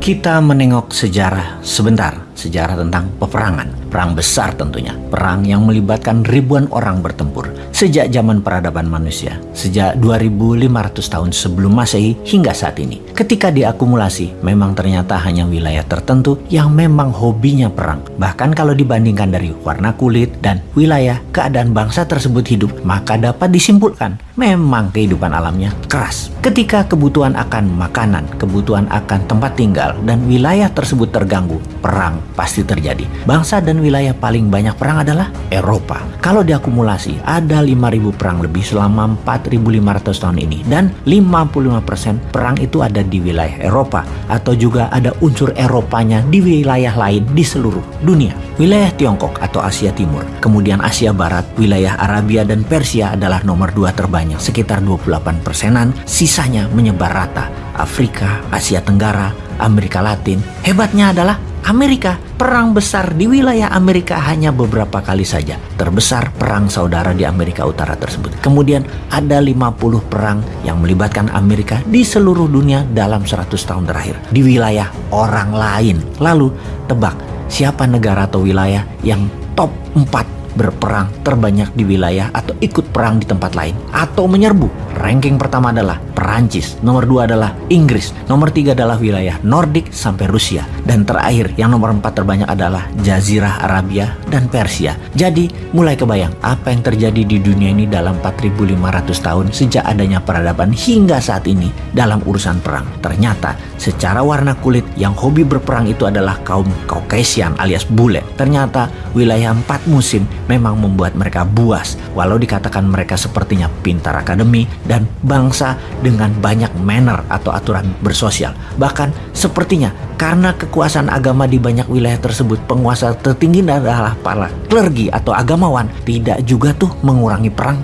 Kita menengok sejarah sebentar, sejarah tentang peperangan, perang besar tentunya, perang yang melibatkan ribuan orang bertempur sejak zaman peradaban manusia, sejak 2500 tahun sebelum Masehi hingga saat ini. Ketika diakumulasi, memang ternyata hanya wilayah tertentu yang memang hobinya perang. Bahkan kalau dibandingkan dari warna kulit dan wilayah keadaan bangsa tersebut hidup, maka dapat disimpulkan memang kehidupan alamnya keras. Ketika kebutuhan akan makanan, kebutuhan akan tempat tinggal, dan wilayah tersebut terganggu, perang pasti terjadi. Bangsa dan wilayah paling banyak perang adalah Eropa. Kalau diakumulasi, ada 5.000 perang lebih selama 4.500 tahun ini. Dan 55% perang itu ada di wilayah Eropa. Atau juga ada unsur Eropanya di wilayah lain di seluruh dunia. Wilayah Tiongkok atau Asia Timur, kemudian Asia Barat, wilayah Arabia dan Persia adalah nomor dua terbanyak, sekitar 28 persenan, sisanya menyebar rata. Afrika, Asia Tenggara, Amerika Latin. Hebatnya adalah Amerika, perang besar di wilayah Amerika hanya beberapa kali saja. Terbesar perang saudara di Amerika Utara tersebut. Kemudian ada 50 perang yang melibatkan Amerika di seluruh dunia dalam 100 tahun terakhir. Di wilayah orang lain. Lalu tebak siapa negara atau wilayah yang top 4 berperang terbanyak di wilayah atau ikut perang di tempat lain atau menyerbu. Ranking pertama adalah Perancis, nomor dua adalah Inggris, nomor tiga adalah wilayah Nordik sampai Rusia, dan terakhir yang nomor empat terbanyak adalah Jazirah Arabia dan Persia. Jadi mulai kebayang apa yang terjadi di dunia ini dalam 4500 tahun sejak adanya peradaban hingga saat ini dalam urusan perang. Ternyata secara warna kulit yang hobi berperang itu adalah kaum Caucasian alias bule. Ternyata wilayah empat musim memang membuat mereka buas, walau dikatakan mereka sepertinya pintar akademi dan bangsa dengan banyak manner atau aturan bersosial. Bahkan sepertinya karena kekuasaan agama di banyak wilayah tersebut, penguasa tertinggi adalah para klergi atau agamawan, tidak juga tuh mengurangi perang.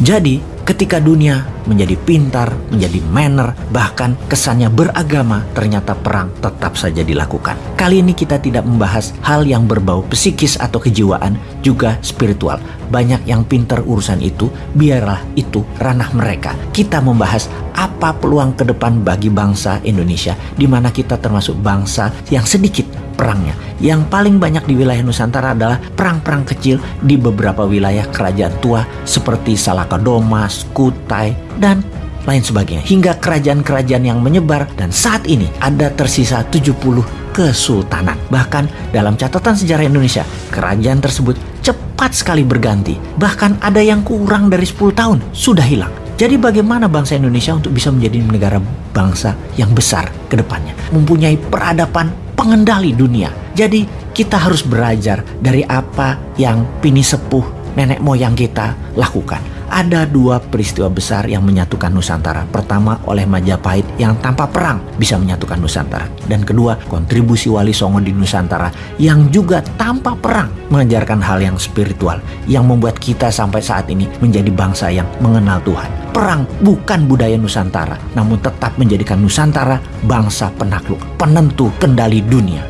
Jadi, ketika dunia menjadi pintar, menjadi manner, bahkan kesannya beragama, ternyata perang tetap saja dilakukan. Kali ini kita tidak membahas hal yang berbau psikis atau kejiwaan, juga spiritual. Banyak yang pintar urusan itu, biarlah itu ranah mereka. Kita membahas apa peluang ke depan bagi bangsa Indonesia, di mana kita termasuk bangsa yang sedikit perangnya. Yang paling banyak di wilayah Nusantara adalah perang-perang kecil di beberapa wilayah kerajaan tua seperti Salakadomas, Kutai, dan lain sebagainya. Hingga kerajaan-kerajaan yang menyebar dan saat ini ada tersisa 70 kesultanan. Bahkan dalam catatan sejarah Indonesia, kerajaan tersebut cepat sekali berganti. Bahkan ada yang kurang dari 10 tahun sudah hilang. Jadi bagaimana bangsa Indonesia untuk bisa menjadi negara bangsa yang besar ke depannya? Mempunyai peradaban pengendali dunia. Jadi kita harus belajar dari apa yang pini sepuh nenek moyang kita lakukan. Ada dua peristiwa besar yang menyatukan Nusantara. Pertama oleh Majapahit yang tanpa perang bisa menyatukan Nusantara. Dan kedua kontribusi Wali Songo di Nusantara yang juga tanpa perang mengajarkan hal yang spiritual. Yang membuat kita sampai saat ini menjadi bangsa yang mengenal Tuhan. Perang bukan budaya Nusantara, namun tetap menjadikan Nusantara bangsa penakluk, penentu kendali dunia.